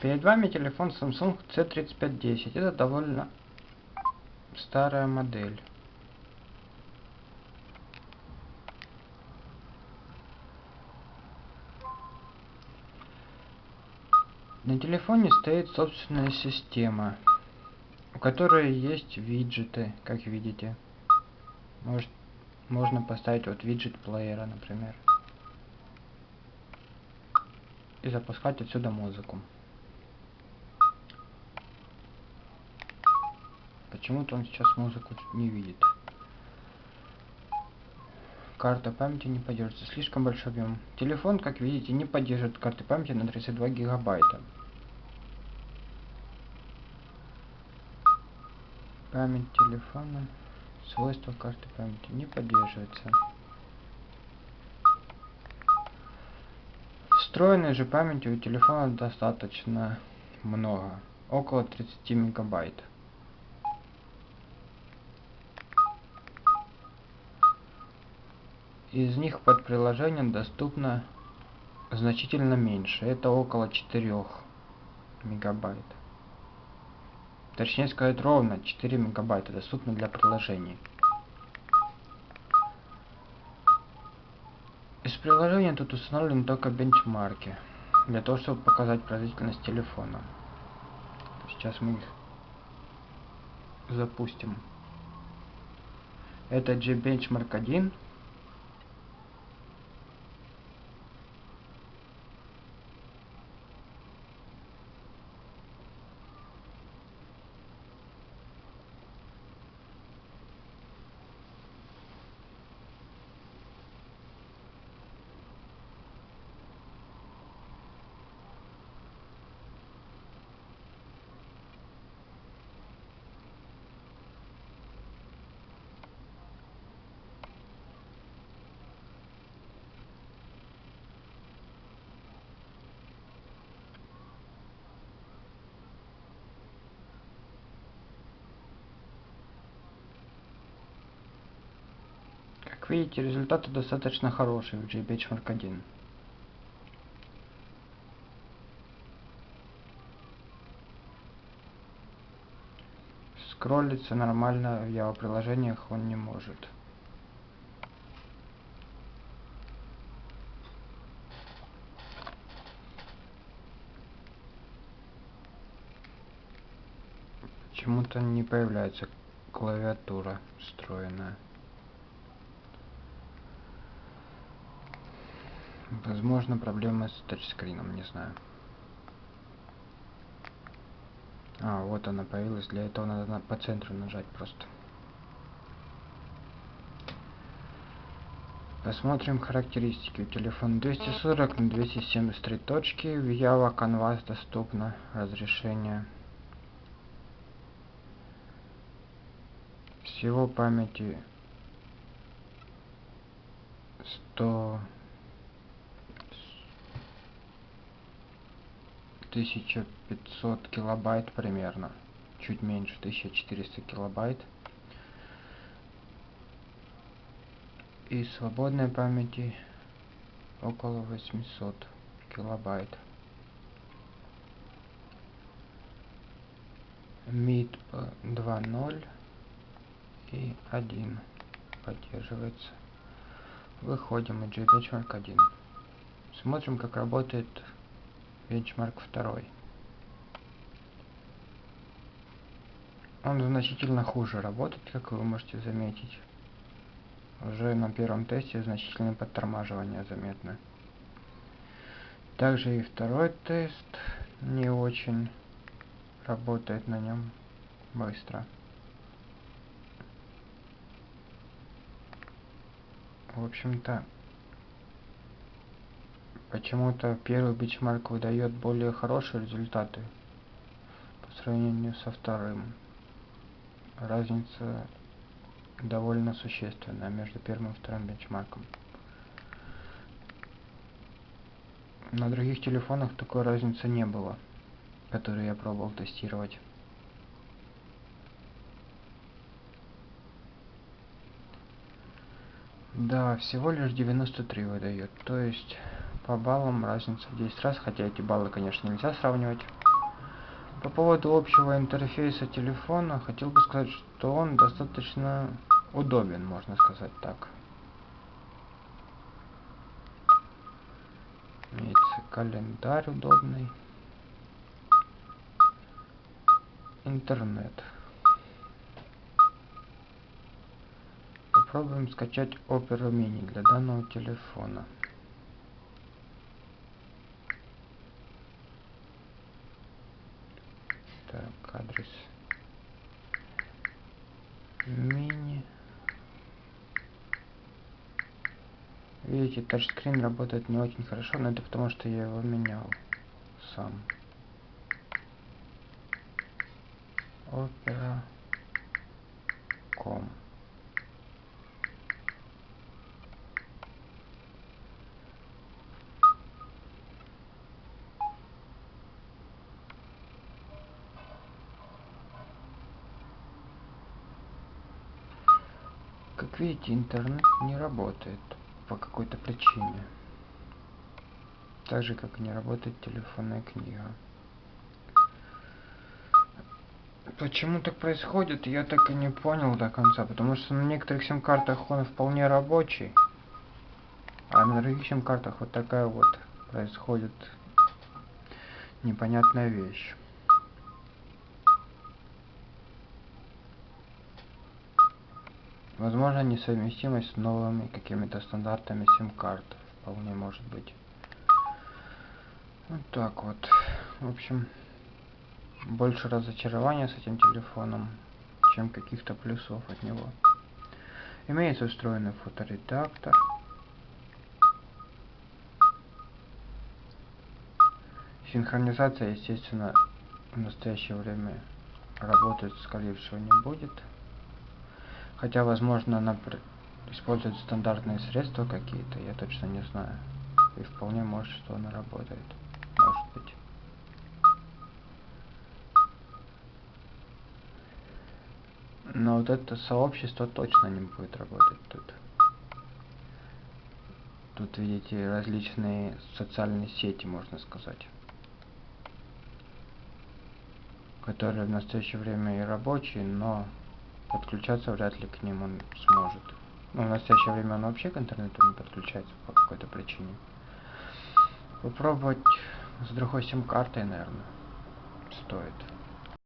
Перед вами телефон Samsung C3510. Это довольно старая модель. На телефоне стоит собственная система, у которой есть виджеты, как видите. Может, можно поставить вот виджет плеера, например. И запускать отсюда музыку. Почему-то он сейчас музыку не видит. Карта памяти не поддерживается. Слишком большой объем. Телефон, как видите, не поддерживает карты памяти на 32 гигабайта. Память телефона. Свойства карты памяти не поддерживается. Встроенной же памяти у телефона достаточно много. Около 30 мегабайт. Из них под приложением доступно значительно меньше. Это около 4 мегабайт. Точнее сказать ровно 4 мегабайта доступно для приложений. Из приложения тут установлены только бенчмарки. Для того, чтобы показать производительность телефона. Сейчас мы их запустим. Это G-Benchmark 1. Видите, результаты достаточно хорошие в JBenchmark 1. Скроллиться нормально в его приложениях он не может. Почему-то не появляется клавиатура встроенная. Возможно, проблемы с тачскрином, не знаю. А, вот она появилась. Для этого надо на, по центру нажать просто. Посмотрим характеристики. У телефона 240 на 273 точки. В Java Canvas доступно разрешение. Всего памяти 100 1500 килобайт примерно. Чуть меньше, 1400 килобайт. И свободной памяти около 800 килобайт. MID 2.0 и 1 поддерживается. Выходим из JBenchmark 1. Смотрим, как работает Бенчмарк 2. Он значительно хуже работает, как вы можете заметить. Уже на первом тесте значительное подтормаживание заметно. Также и второй тест не очень работает на нем быстро. В общем-то, Почему-то первый бичмарк выдает более хорошие результаты по сравнению со вторым. Разница довольно существенная между первым и вторым бенчмарком. На других телефонах такой разницы не было, которую я пробовал тестировать. Да, всего лишь 93 выдает, то есть по баллам разница в 10 раз, хотя эти баллы, конечно, нельзя сравнивать. По поводу общего интерфейса телефона, хотел бы сказать, что он достаточно удобен, можно сказать так. Имеется календарь удобный. Интернет. Попробуем скачать Opera Mini для данного телефона. Так, адрес мини. Видите, тачскрин работает не очень хорошо, но это потому, что я его менял сам. Opera.com Как видите, интернет не работает по какой-то причине. Так же, как не работает телефонная книга. Почему так происходит, я так и не понял до конца, потому что на некоторых сим-картах он вполне рабочий, а на других сим-картах вот такая вот происходит непонятная вещь. Возможно, несовместимость с новыми какими-то стандартами сим-карт. Вполне может быть. Вот так вот. В общем, больше разочарования с этим телефоном, чем каких-то плюсов от него. Имеется встроенный фоторедактор. Синхронизация, естественно, в настоящее время работать, скорее всего, не будет. Хотя, возможно, она использует стандартные средства какие-то, я точно не знаю. И вполне может, что она работает. Может быть. Но вот это сообщество точно не будет работать тут. Тут видите различные социальные сети, можно сказать. Которые в настоящее время и рабочие, но подключаться вряд ли к ним он сможет. Ну, в настоящее время он вообще к интернету не подключается по какой-то причине. Попробовать с другой сим-картой, наверное, стоит.